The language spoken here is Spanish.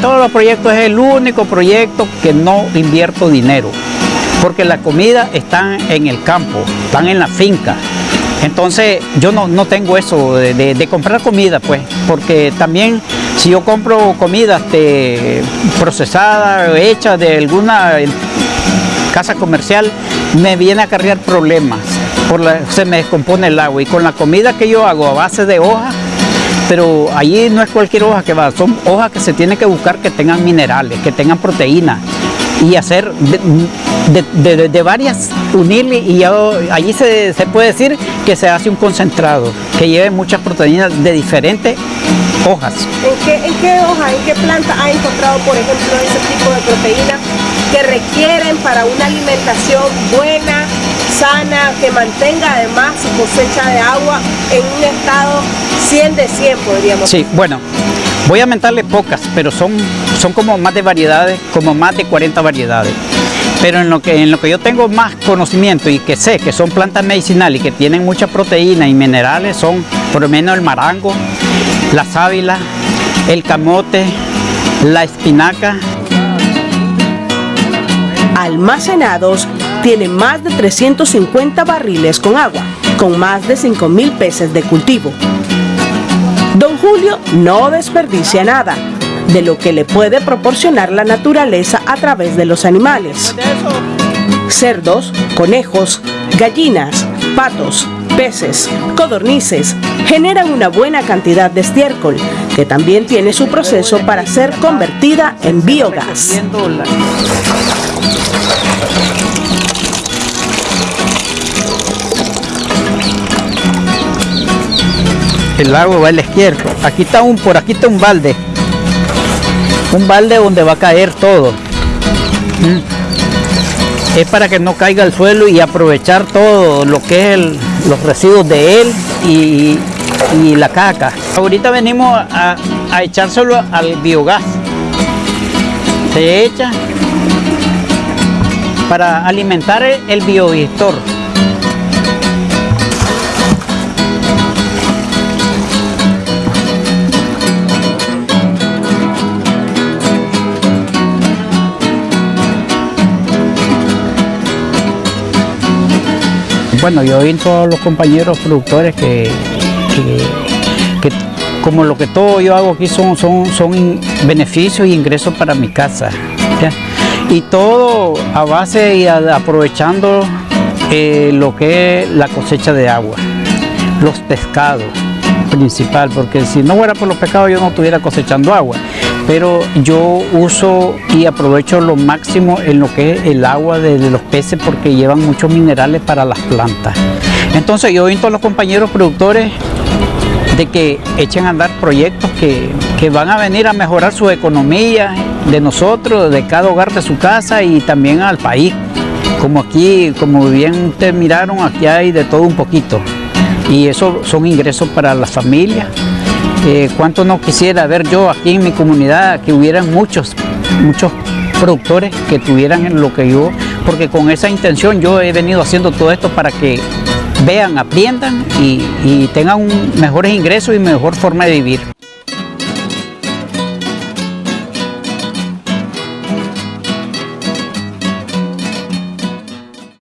todos los proyectos es el único proyecto que no invierto dinero, porque la comida está en el campo, están en la finca. Entonces yo no, no tengo eso de, comprar comida, pues, porque también si yo compro comida este, procesada, hecha de alguna casa comercial, me viene a cargar problemas, se me descompone el agua y con la comida que yo hago a base de hoja, pero allí no es cualquier hoja que va, son hojas que se tiene que buscar que tengan minerales, que tengan proteína y hacer de varias, unirle y ya allí se, se puede decir que se hace un concentrado que lleve muchas proteínas de diferentes hojas. ¿En qué, ¿En qué hoja, en qué planta ha encontrado, por ejemplo, ese tipo de proteínas que requieren para una alimentación buena, sana, que mantenga además su cosecha de agua en un estado 100 de 100, podríamos Sí, bueno, voy a mentarle pocas, pero son, son como más de variedades, como más de 40 variedades. Pero en lo, que, en lo que yo tengo más conocimiento y que sé que son plantas medicinales y que tienen mucha proteína y minerales son por lo menos el marango, la sábila, el camote, la espinaca, Almacenados, tiene más de 350 barriles con agua, con más de 5.000 peces de cultivo. Don Julio no desperdicia nada de lo que le puede proporcionar la naturaleza a través de los animales. Cerdos, conejos, gallinas, patos, peces, codornices generan una buena cantidad de estiércol, que también tiene su proceso para ser convertida en biogás. El agua va a la izquierda. Aquí está un, por aquí está un balde. Un balde donde va a caer todo. Mm. Es para que no caiga al suelo y aprovechar todo lo que es los residuos de él y, y la caca. Ahorita venimos a, a echárselo al biogás se echa para alimentar el, el biodigestor. Bueno, yo invito a los compañeros productores que, que- como lo que todo yo hago aquí son, son, son beneficios y ingresos para mi casa. Y todo a base y aprovechando eh, lo que es la cosecha de agua, los pescados principal, porque si no fuera por los pescados yo no estuviera cosechando agua. Pero yo uso y aprovecho lo máximo en lo que es el agua de, los peces porque llevan muchos minerales para las plantas. Entonces yo invito a los compañeros productores de que echen a andar proyectos que, que van a venir a mejorar su economía de nosotros, de cada hogar de su casa y también al país. Como aquí, como bien ustedes miraron, aquí hay de todo un poquito. Y eso son ingresos para las familias. Eh, ¿Cuánto no quisiera ver yo aquí en mi comunidad que hubieran muchos, muchos productores que tuvieran lo que yo, porque con esa intención yo he venido haciendo todo esto para que vean, aprendan y, tengan mejores ingresos y mejor forma de vivir.